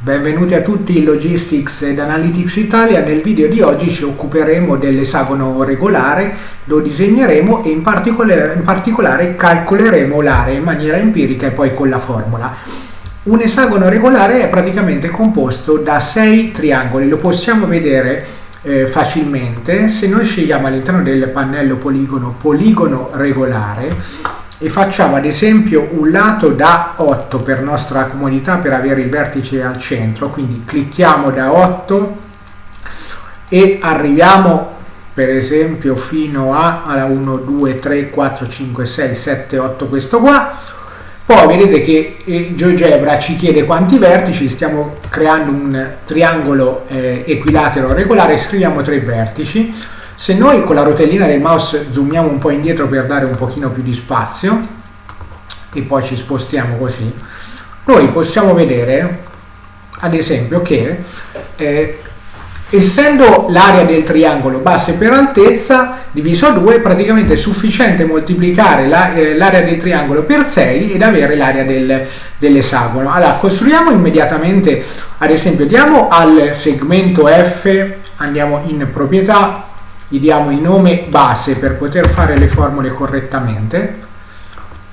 Benvenuti a tutti in Logistics ed Analytics Italia. Nel video di oggi ci occuperemo dell'esagono regolare, lo disegneremo e in particolare, in particolare calcoleremo l'area in maniera empirica e poi con la formula. Un esagono regolare è praticamente composto da sei triangoli, lo possiamo vedere eh, facilmente se noi scegliamo all'interno del pannello poligono poligono regolare e facciamo ad esempio un lato da 8 per nostra comodità per avere il vertice al centro. Quindi clicchiamo da 8 e arriviamo per esempio fino a, alla 1 2 3 4 5 6 7 8 questo qua. Poi vedete che eh, GeoGebra ci chiede quanti vertici. Stiamo creando un triangolo eh, equilatero regolare. Scriviamo tre vertici se noi con la rotellina del mouse zoomiamo un po' indietro per dare un pochino più di spazio e poi ci spostiamo così, noi possiamo vedere ad esempio che eh, essendo l'area del triangolo base per altezza diviso a 2 praticamente è sufficiente moltiplicare l'area la, eh, del triangolo per 6 ed avere l'area del, dell'esagono. Allora costruiamo immediatamente ad esempio diamo al segmento F andiamo in proprietà gli diamo il nome base per poter fare le formule correttamente,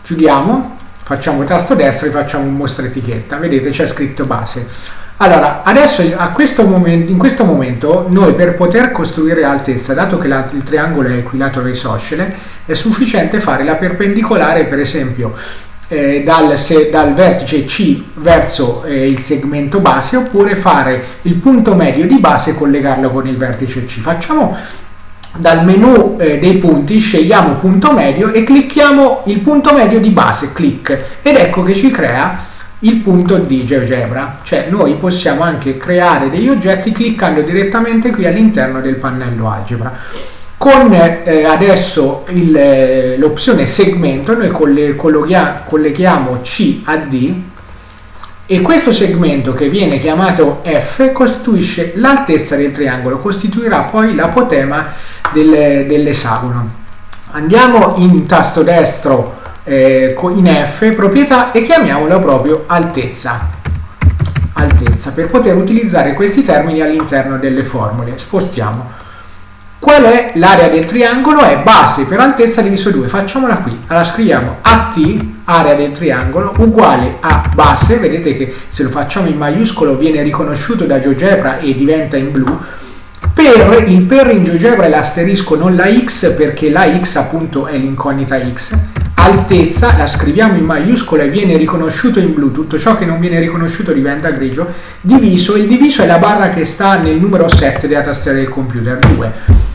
chiudiamo, facciamo tasto destro e facciamo mostra etichetta, vedete c'è scritto base. Allora, adesso questo momento, in questo momento noi per poter costruire l'altezza, dato che la, il triangolo è equilatero isoscele, è sufficiente fare la perpendicolare per esempio eh, dal, se, dal, vertice C verso eh, il segmento base oppure fare il punto medio di base e collegarlo con il vertice C. Facciamo dal menu eh, dei punti scegliamo punto medio e clicchiamo il punto medio di base, clic, ed ecco che ci crea il punto di GeoGebra, cioè noi possiamo anche creare degli oggetti cliccando direttamente qui all'interno del pannello algebra. Con eh, adesso eh, l'opzione segmento noi colleghiamo C a D e questo segmento che viene chiamato F costituisce l'altezza del triangolo, costituirà poi l'apotema del, dell'esagono. Andiamo in tasto destro eh, in F, proprietà e chiamiamolo proprio altezza. Altezza per poter utilizzare questi termini all'interno delle formule. Spostiamo Qual è l'area del triangolo? È base per altezza diviso 2. Facciamola qui. Allora scriviamo AT, area del triangolo, uguale a base. Vedete che se lo facciamo in maiuscolo viene riconosciuto da GeoGebra e diventa in blu. Per, il per in GeoGebra è l'asterisco, non la x, perché la x appunto è l'incognita x. Altezza, la scriviamo in maiuscolo e viene riconosciuuto in blu. Tutto ciò che non viene riconosciuto diventa grigio. Diviso, il diviso è la barra che sta nel numero 7 della tastiera del computer, 2.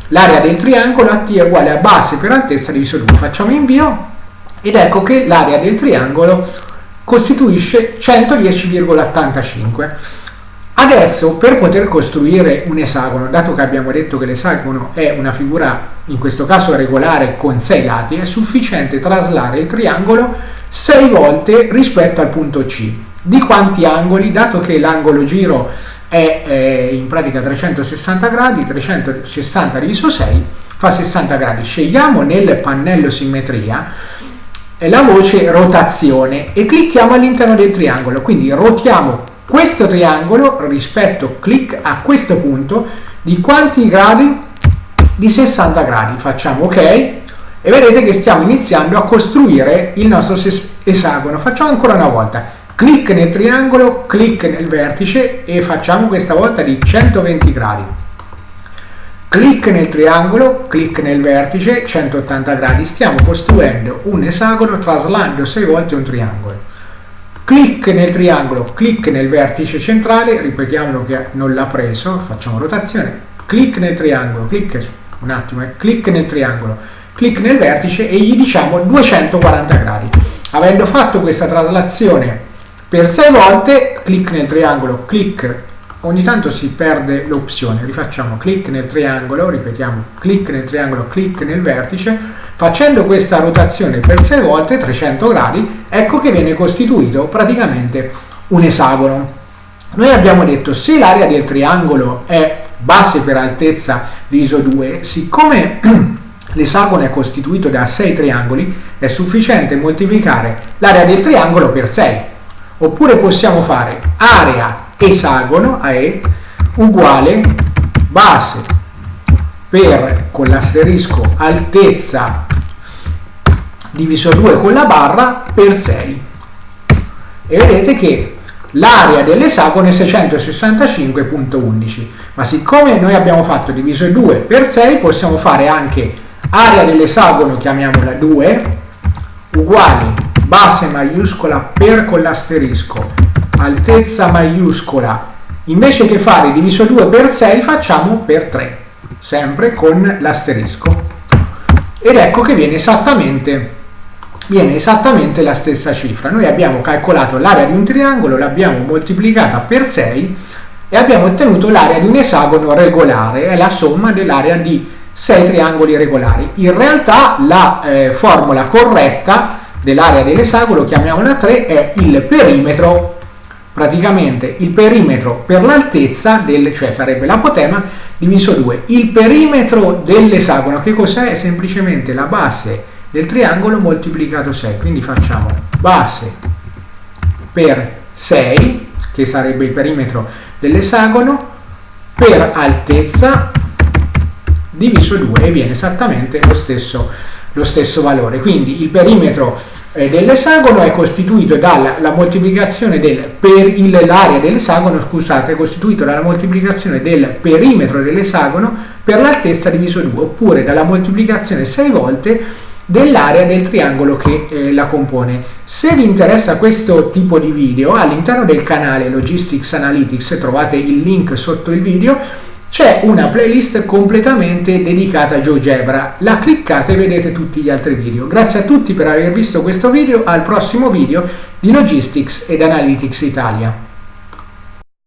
L'area del triangolo AT è uguale a base per altezza diviso 2. Facciamo invio ed ecco che l'area del triangolo costituisce 110,85. Adesso per poter costruire un esagono, dato che abbiamo detto che l'esagono è una figura in questo caso regolare con 6 lati, è sufficiente traslare il triangolo 6 volte rispetto al punto C. Di quanti angoli? Dato che l'angolo giro è eh, in pratica 360 gradi, 360 diviso 6 fa 60 gradi. Scegliamo nel pannello simmetria eh, la voce rotazione e clicchiamo all'interno del triangolo, quindi rotiamo questo triangolo rispetto clic a questo punto di quanti gradi? Di 60 gradi. Facciamo ok e vedete che stiamo iniziando a costruire il nostro esagono. Facciamo ancora una volta clic nel triangolo, clic nel vertice e facciamo questa volta di 120 gradi. Clic nel triangolo, clic nel vertice, 180 gradi. Stiamo costruendo un esagono traslando 6 volte un triangolo. Clic nel triangolo, clic nel vertice centrale, ripetiamolo che non l'ha preso, facciamo rotazione. Clic nel triangolo, clic un attimo, eh, clic nel triangolo, clic nel vertice e gli diciamo 240 gradi. Avendo fatto questa traslazione per 6 volte clic nel triangolo, clic, ogni tanto si perde l'opzione, rifacciamo clic nel triangolo, ripetiamo clic nel triangolo, clic nel vertice, facendo questa rotazione per 6 volte, 300 gradi, ecco che viene costituito praticamente un esagono. Noi abbiamo detto se l'area del triangolo è base per altezza di ISO 2, siccome l'esagono è costituito da 6 triangoli, è sufficiente moltiplicare l'area del triangolo per 6 oppure possiamo fare area esagono AE uguale base per con l'asterisco altezza diviso 2 con la barra per 6 e vedete che l'area dell'esagono è 665.11 ma siccome noi abbiamo fatto diviso 2 per 6 possiamo fare anche area dell'esagono chiamiamola 2 uguale base maiuscola per con l'asterisco altezza maiuscola. Invece che fare diviso 2 per 6 facciamo per 3 sempre con l'asterisco ed ecco che viene esattamente viene esattamente la stessa cifra. Noi abbiamo calcolato l'area di un triangolo, l'abbiamo moltiplicata per 6 e abbiamo ottenuto l'area di un esagono regolare, è la somma dell'area di 6 triangoli regolari. In realtà la eh, formula corretta dell'area dell'esagono, chiamiamola 3, è il perimetro, praticamente il perimetro per l'altezza, cioè sarebbe l'apotema, diviso 2. Il perimetro dell'esagono che cos'è? È semplicemente la base del triangolo moltiplicato 6 quindi facciamo base per 6 che sarebbe il perimetro dell'esagono per altezza diviso 2 e viene esattamente lo stesso, lo stesso valore quindi il perimetro dell'esagono è costituito dalla moltiplicazione del per l'area dell'esagono scusate è costituito dalla moltiplicazione del perimetro dell'esagono per l'altezza diviso 2 oppure dalla moltiplicazione 6 volte dell'area del triangolo che eh, la compone. Se vi interessa questo tipo di video, all'interno del canale Logistics Analytics, trovate il link sotto il video, c'è una playlist completamente dedicata a GeoGebra. La cliccate e vedete tutti gli altri video. Grazie a tutti per aver visto questo video, al prossimo video di Logistics ed Analytics Italia.